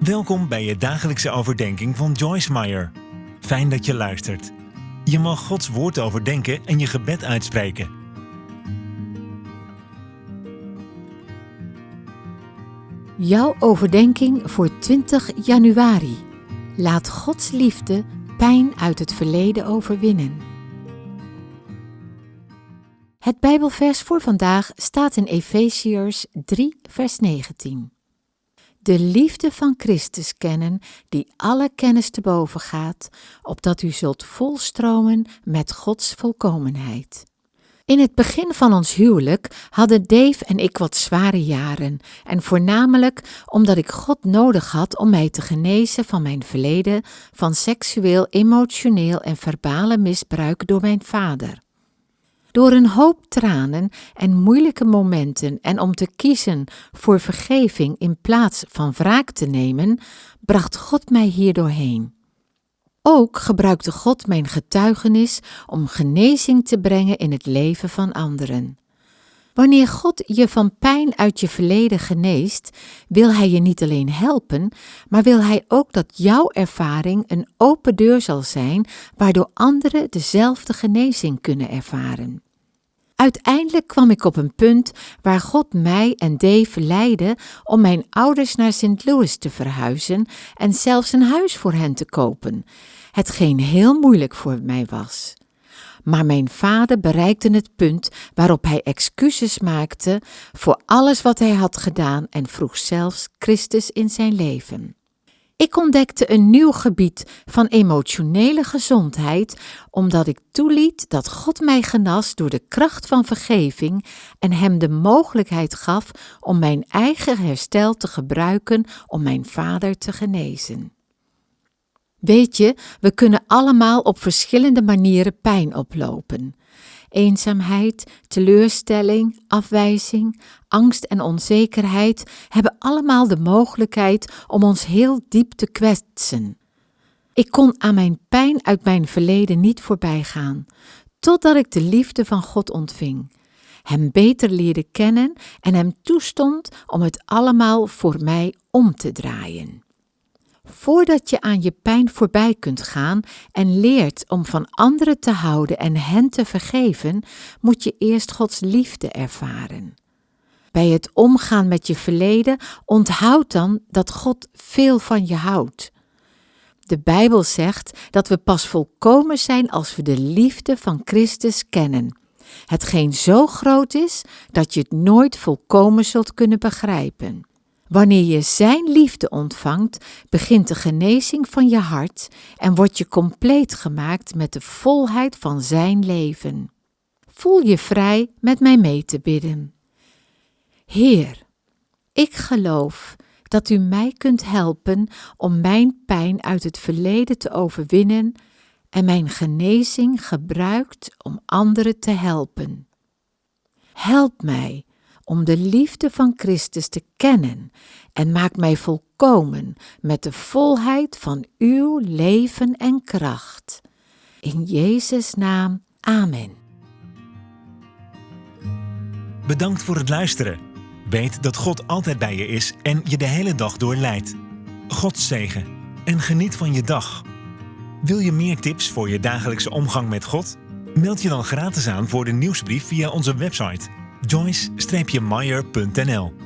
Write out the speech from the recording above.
Welkom bij je dagelijkse overdenking van Joyce Meyer. Fijn dat je luistert. Je mag Gods woord overdenken en je gebed uitspreken. Jouw overdenking voor 20 januari. Laat Gods liefde pijn uit het verleden overwinnen. Het Bijbelvers voor vandaag staat in Efeziërs 3, vers 19. De liefde van Christus kennen, die alle kennis te boven gaat, opdat u zult volstromen met Gods volkomenheid. In het begin van ons huwelijk hadden Dave en ik wat zware jaren, en voornamelijk omdat ik God nodig had om mij te genezen van mijn verleden van seksueel, emotioneel en verbale misbruik door mijn vader. Door een hoop tranen en moeilijke momenten en om te kiezen voor vergeving in plaats van wraak te nemen, bracht God mij hier doorheen. Ook gebruikte God mijn getuigenis om genezing te brengen in het leven van anderen. Wanneer God je van pijn uit je verleden geneest, wil Hij je niet alleen helpen, maar wil Hij ook dat jouw ervaring een open deur zal zijn, waardoor anderen dezelfde genezing kunnen ervaren. Uiteindelijk kwam ik op een punt waar God mij en Dave leidde om mijn ouders naar St. Louis te verhuizen en zelfs een huis voor hen te kopen, hetgeen heel moeilijk voor mij was. Maar mijn vader bereikte het punt waarop hij excuses maakte voor alles wat hij had gedaan en vroeg zelfs Christus in zijn leven. Ik ontdekte een nieuw gebied van emotionele gezondheid, omdat ik toeliet dat God mij genas door de kracht van vergeving en Hem de mogelijkheid gaf om mijn eigen herstel te gebruiken om mijn vader te genezen. Weet je, we kunnen allemaal op verschillende manieren pijn oplopen eenzaamheid, teleurstelling, afwijzing, angst en onzekerheid hebben allemaal de mogelijkheid om ons heel diep te kwetsen. Ik kon aan mijn pijn uit mijn verleden niet voorbij gaan, totdat ik de liefde van God ontving, Hem beter leerde kennen en Hem toestond om het allemaal voor mij om te draaien. Voordat je aan je pijn voorbij kunt gaan en leert om van anderen te houden en hen te vergeven, moet je eerst Gods liefde ervaren. Bij het omgaan met je verleden onthoud dan dat God veel van je houdt. De Bijbel zegt dat we pas volkomen zijn als we de liefde van Christus kennen. Hetgeen zo groot is dat je het nooit volkomen zult kunnen begrijpen. Wanneer je Zijn liefde ontvangt, begint de genezing van je hart en word je compleet gemaakt met de volheid van Zijn leven. Voel je vrij met mij mee te bidden. Heer, ik geloof dat U mij kunt helpen om mijn pijn uit het verleden te overwinnen en mijn genezing gebruikt om anderen te helpen. Help mij om de liefde van Christus te kennen en maak mij volkomen met de volheid van uw leven en kracht. In Jezus' naam, amen. Bedankt voor het luisteren. Weet dat God altijd bij je is en je de hele dag door leidt. God zegen en geniet van je dag. Wil je meer tips voor je dagelijkse omgang met God? Meld je dan gratis aan voor de nieuwsbrief via onze website joyce-meyer.nl